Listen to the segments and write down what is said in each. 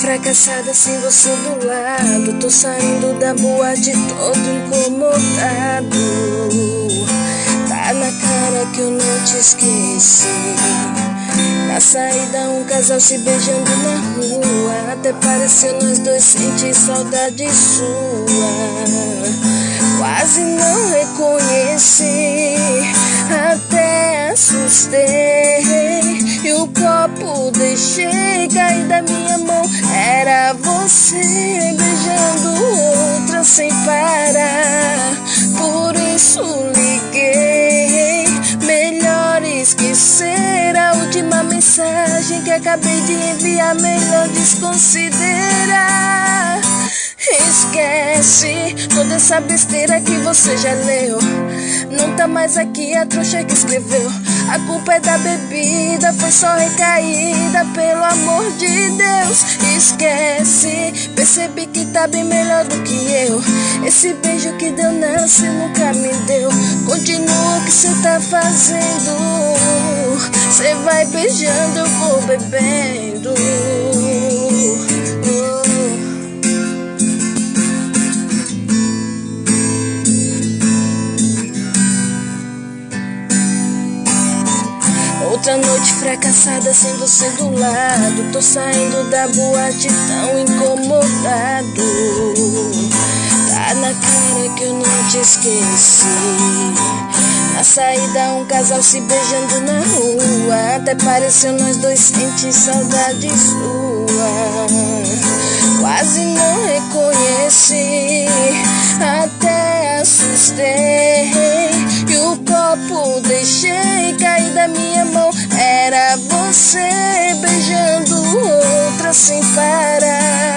fracassada sem você do lado. Tô saindo da boate todo incomodado. Tá na cara que eu não te esqueci. Na saída, um casal se beijando na rua. Até pareceu nós dois sentir saudade sua. Quase não reconheci, deixei cair da minha mão. Era você beijando outra sem parar. Por isso liguei. Melhor esquecer a última mensagem que acabei de enviar. Melhor desconsiderar. Esquece essa besteira que você já leu. Não tá mais aqui a trouxa que escreveu. A culpa é da bebida, foi só recaída, pelo amor de Deus. Esquece, percebi que tá bem melhor do que eu. Esse beijo que deu cê nunca me deu. Continua o que cê tá fazendo. Cê vai beijando, eu vou bebendo. Outra noite fracassada sem você do lado. Tô saindo da boate tão incomodado. Tá na cara que eu não te esqueci. Na saída, um casal se beijando na rua. Até pareceu nós dois sentir saudade sua. Quase não reconheci, até assustei. Copo deixei cair da minha mão. Era você beijando outra sem parar.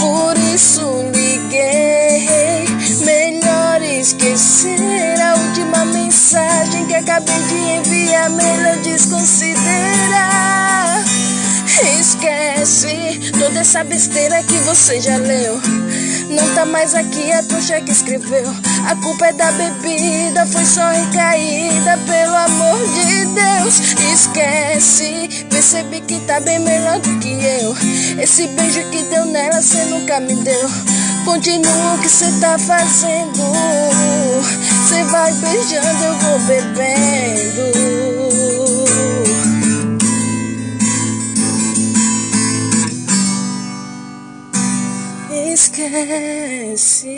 Por isso liguei. Melhor esquecer a última mensagem que acabei de enviar. Melhor desconsiderar. Esquece toda essa besteira que você já leu. Não tá mais aqui a trouxa que escreveu. A culpa é da bebida, foi só pelo amor de Deus. Esquece, percebi que tá bem melhor do que eu. Esse beijo que deu nela, cê nunca me deu. Continua o que cê tá fazendo. Cê vai beijando, eu vou bebendo. Esquece.